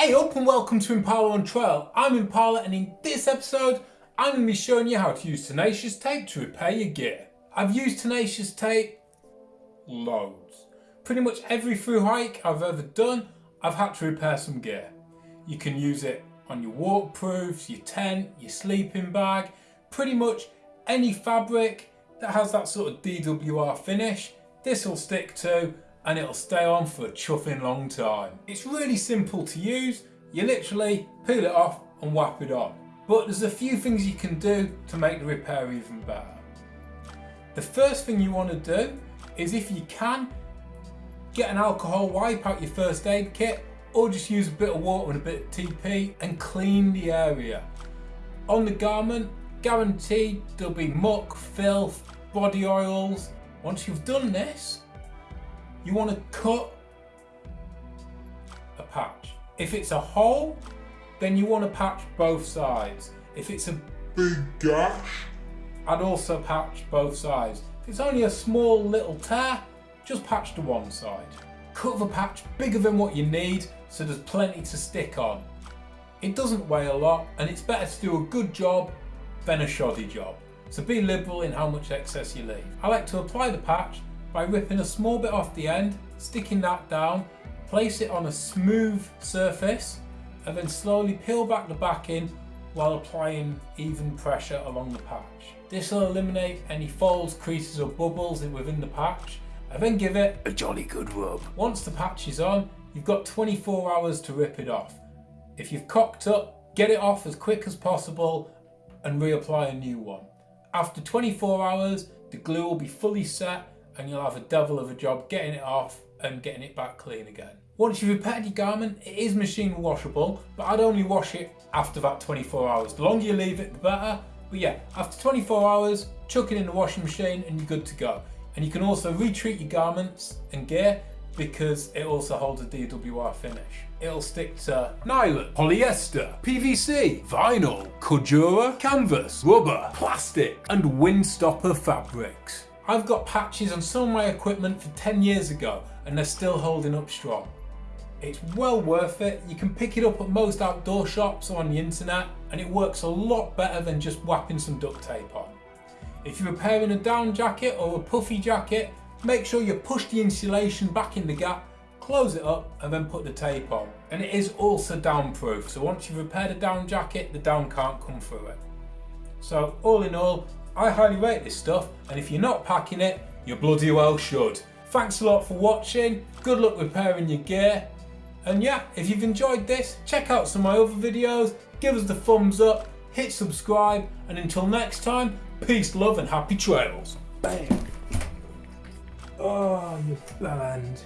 Hey up and welcome to Impala on Trail. I'm Impala and in this episode I'm going to be showing you how to use Tenacious Tape to repair your gear. I've used Tenacious Tape loads. Pretty much every through hike I've ever done I've had to repair some gear. You can use it on your waterproofs, your tent, your sleeping bag, pretty much any fabric that has that sort of DWR finish this will stick to and it'll stay on for a chuffing long time. It's really simple to use. You literally peel it off and whap it on. But there's a few things you can do to make the repair even better. The first thing you want to do is if you can, get an alcohol wipe out your first aid kit or just use a bit of water and a bit of TP and clean the area. On the garment, guaranteed there'll be muck, filth, body oils. Once you've done this, you want to cut a patch. If it's a hole, then you want to patch both sides. If it's a big gash, I'd also patch both sides. If it's only a small little tear, just patch to one side. Cut the patch bigger than what you need so there's plenty to stick on. It doesn't weigh a lot and it's better to do a good job than a shoddy job. So be liberal in how much excess you leave. I like to apply the patch by ripping a small bit off the end, sticking that down, place it on a smooth surface and then slowly peel back the backing while applying even pressure along the patch. This will eliminate any folds, creases or bubbles within the patch and then give it a jolly good rub. Once the patch is on, you've got 24 hours to rip it off. If you've cocked up, get it off as quick as possible and reapply a new one. After 24 hours, the glue will be fully set and you'll have a devil of a job getting it off and getting it back clean again. Once you've repaired your garment, it is machine washable, but I'd only wash it after that 24 hours. The longer you leave it, the better. But yeah, after 24 hours, chuck it in the washing machine and you're good to go. And you can also retreat your garments and gear because it also holds a DWR finish. It'll stick to nylon, polyester, PVC, vinyl, Cordura, canvas, rubber, plastic and windstopper fabrics. I've got patches on some of my equipment for 10 years ago and they're still holding up strong. It's well worth it. You can pick it up at most outdoor shops or on the internet and it works a lot better than just whapping some duct tape on. If you're repairing a down jacket or a puffy jacket, make sure you push the insulation back in the gap, close it up and then put the tape on. And it is also down proof, so once you've repaired a down jacket, the down can't come through it. So all in all, I highly rate this stuff and if you're not packing it, you bloody well should. Thanks a lot for watching, good luck repairing your gear and yeah, if you've enjoyed this, check out some of my other videos, give us the thumbs up, hit subscribe and until next time, peace, love and happy trails. Bang! Oh, you bellend.